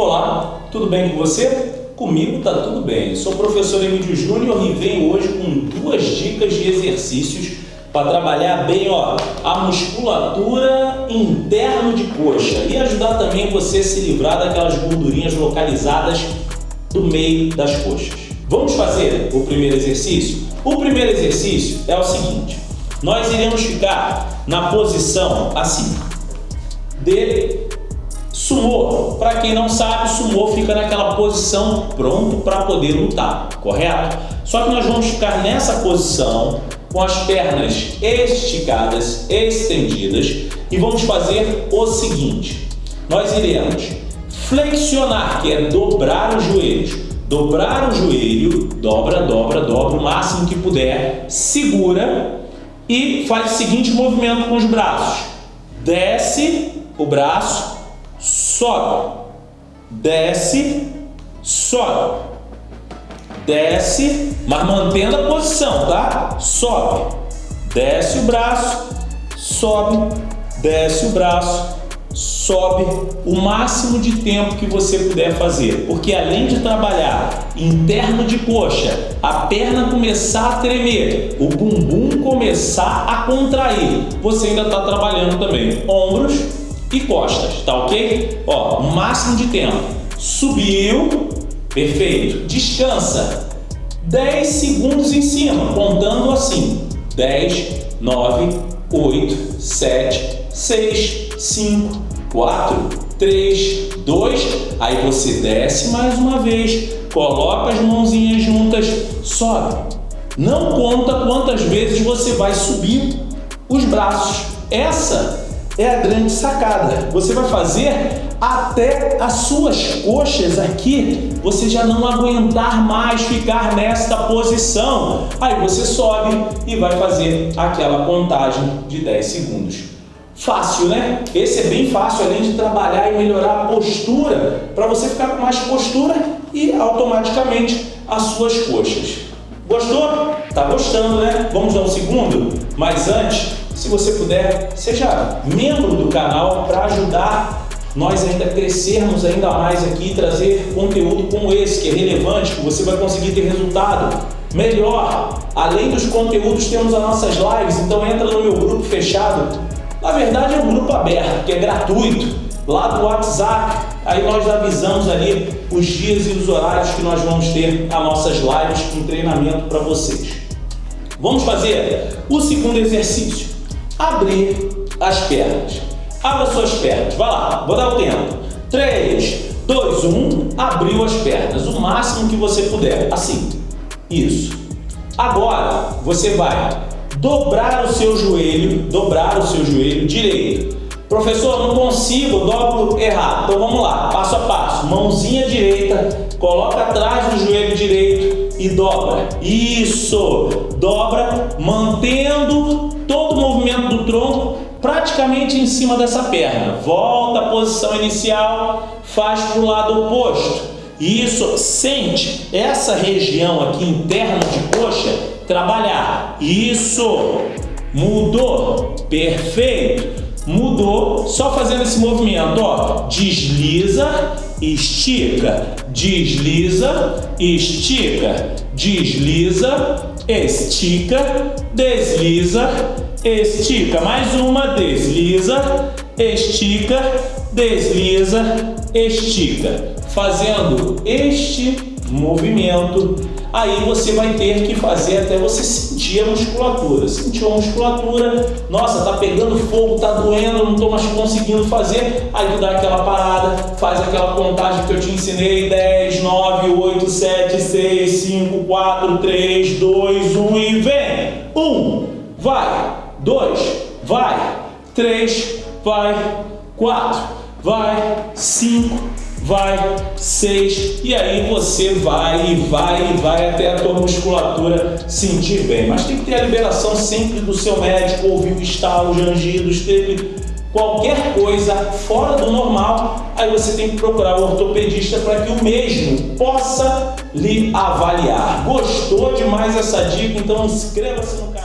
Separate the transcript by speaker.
Speaker 1: Olá, tudo bem com você? Comigo tá tudo bem. Sou o professor Emílio Júnior e venho hoje com duas dicas de exercícios para trabalhar bem ó, a musculatura interna de coxa e ajudar também você a se livrar daquelas gordurinhas localizadas do meio das coxas. Vamos fazer o primeiro exercício? O primeiro exercício é o seguinte, nós iremos ficar na posição assim, de Sumô, para quem não sabe, sumô fica naquela posição pronto para poder lutar, correto? Só que nós vamos ficar nessa posição com as pernas esticadas, estendidas e vamos fazer o seguinte. Nós iremos flexionar, que é dobrar os joelhos. Dobrar o joelho, dobra, dobra, dobra o máximo que puder, segura e faz o seguinte movimento com os braços. Desce o braço, sobe, desce, sobe, desce, mas mantendo a posição, tá? Sobe, desce o braço, sobe, desce o braço, sobe o máximo de tempo que você puder fazer, porque além de trabalhar interno de coxa, a perna começar a tremer, o bumbum começar a contrair, você ainda está trabalhando também ombros, e costas, tá ok? Ó, máximo de tempo. Subiu, perfeito. Descansa. 10 segundos em cima, contando assim. 10, 9, 8, 7, 6, 5, 4, 3, 2. Aí você desce mais uma vez, coloca as mãozinhas juntas, sobe. Não conta quantas vezes você vai subir os braços. Essa é a grande sacada. Você vai fazer até as suas coxas aqui, você já não aguentar mais ficar nesta posição. Aí você sobe e vai fazer aquela contagem de 10 segundos. Fácil, né? Esse é bem fácil, além de trabalhar e melhorar a postura, para você ficar com mais postura e automaticamente as suas coxas. Gostou? Tá gostando, né? Vamos um segundo? Mas antes, se você puder, seja membro do canal para ajudar nós ainda crescermos ainda mais aqui e trazer conteúdo como esse, que é relevante, que você vai conseguir ter resultado melhor. Além dos conteúdos, temos as nossas lives, então entra no meu grupo fechado. Na verdade é um grupo aberto, que é gratuito, lá do WhatsApp. Aí nós avisamos ali os dias e os horários que nós vamos ter as nossas lives com treinamento para vocês. Vamos fazer o segundo exercício abrir as pernas. Abra suas pernas. Vai lá, vou dar o tempo. 3, 2, 1. Abriu as pernas. O máximo que você puder. Assim. Isso. Agora, você vai dobrar o seu joelho, dobrar o seu joelho direito. Professor, não consigo, dobro errado. Então vamos lá, passo a passo. Mãozinha direita, coloca atrás do joelho direito e dobra. Isso! Dobra, mantendo todo o movimento do tronco praticamente em cima dessa perna. Volta à posição inicial, faz para o lado oposto. Isso, sente essa região aqui interna de coxa trabalhar. Isso, mudou, perfeito. Mudou, só fazendo esse movimento, ó, desliza, estica, desliza, estica, desliza, estica, desliza, estica. Mais uma, desliza, estica, desliza, estica. Fazendo este movimento, aí você vai ter que fazer até você sentir a musculatura. Sentiu a musculatura, nossa, tá pegando fogo, tá doendo, não tô mais conseguindo fazer, aí tu dá aquela parada, faz aquela contagem que eu te ensinei, 10, 9, 8, 7, 6, 5, 4, 3, 2, 1 e vem! 1, vai, 2, vai, 3, vai, 4, vai, 5, vai, seis, e aí você vai e vai e vai até a tua musculatura sentir bem. Mas tem que ter a liberação sempre do seu médico, ouvir o estalo, os angidos, teve qualquer coisa fora do normal, aí você tem que procurar o ortopedista para que o mesmo possa lhe avaliar. Gostou demais essa dica? Então inscreva-se no canal.